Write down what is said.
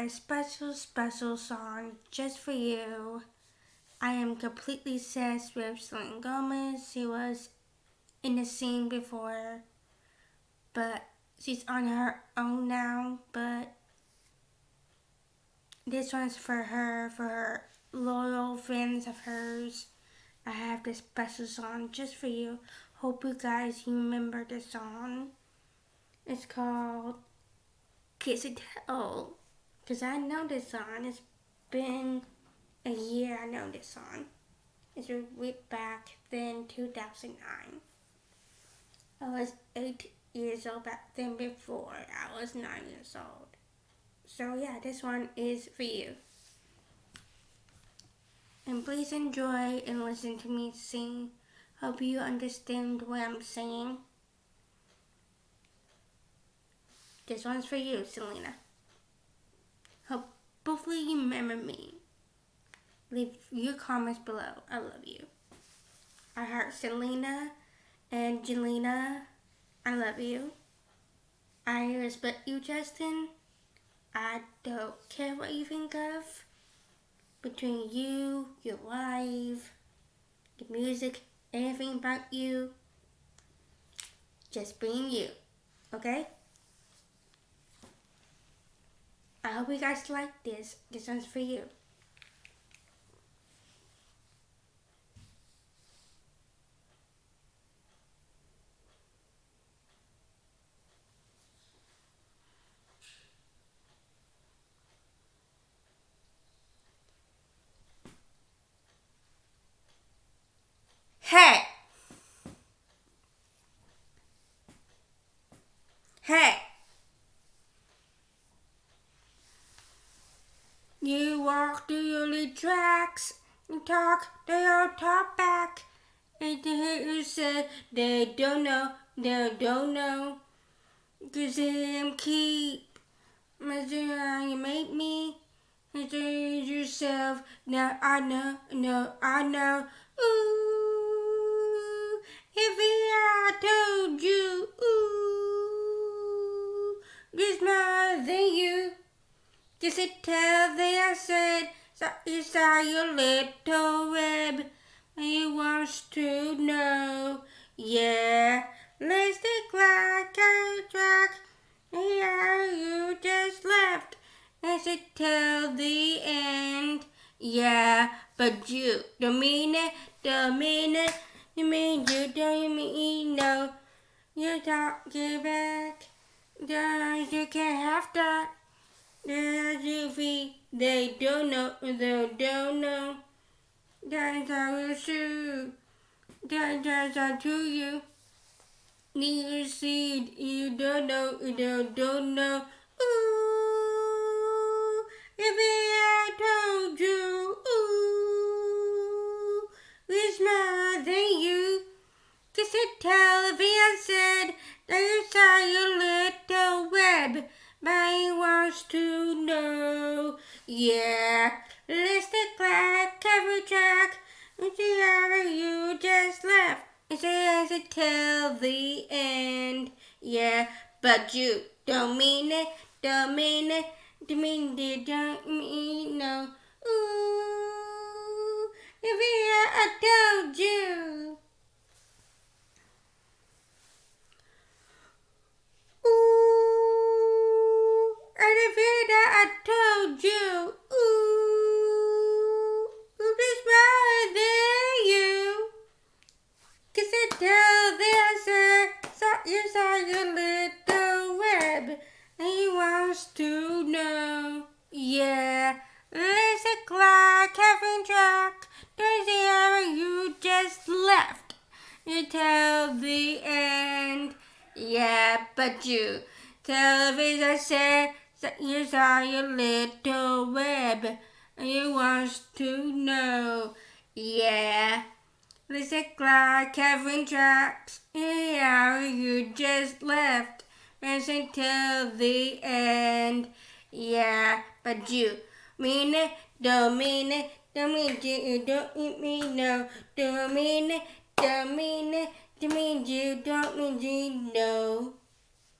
a special, special song just for you. I am completely obsessed with Selena Gomez. She was in the scene before, but she's on her own now. But this one's for her, for her loyal fans of hers. I have this special song just for you. Hope you guys remember the song. It's called Kiss and Tell. Because I know this song. It's been a year I know this song. It's way back then, 2009. I was 8 years old back then before I was 9 years old. So yeah, this one is for you. And please enjoy and listen to me sing. Hope you understand what I'm saying. This one's for you, Selena. Hopefully you remember me. Leave your comments below. I love you. I heart Selena and Jelena. I love you. I respect you, Justin. I don't care what you think of. Between you, your life, your music, anything about you. Just being you. Okay? I hope you guys like this. This one's for you. You walk through your tracks and talk, they all talk back. And the haters say they don't know, they don't know. Cause them keep measuring how you make me. And yourself, now I know, no, I know. Ooh, if I told you, ooh, just more than you. Just to tell the I said, you saw your little web. He wants to know, yeah. Take like a track. Yeah, you just left. Let's tell the end. Yeah, but you don't mean it, don't mean it. You mean you don't mean no. You don't give back. You can't have that. Yuffie. They don't know. They don't know. That's how you shoot. That's how to you. Need seed. You don't know. You don't, don't know. Ooh, if I told you, ooh, it's more than you. Just to tell if I said that you saw your to. Yeah, let's take back every track. Wherever you just left. It says it till the end. Yeah, but you don't mean it, don't mean it, don't mean it, don't mean no. Ooh, if I told you. I told you. Ooh, who's more than you? Cause I tell the you saw your little web, and he wants to know. Yeah, let's a clock having track. There's the hour you just left. You tell the end. Yeah, but you television said that you saw your little web and you wants to know. Yeah. Listen like Kevin tracks. Yeah, you just left. Listen till the end. Yeah, but you mean it, don't mean it, don't mean you, don't mean no, don't mean it, don't mean it, don't mean you, don't mean you, no.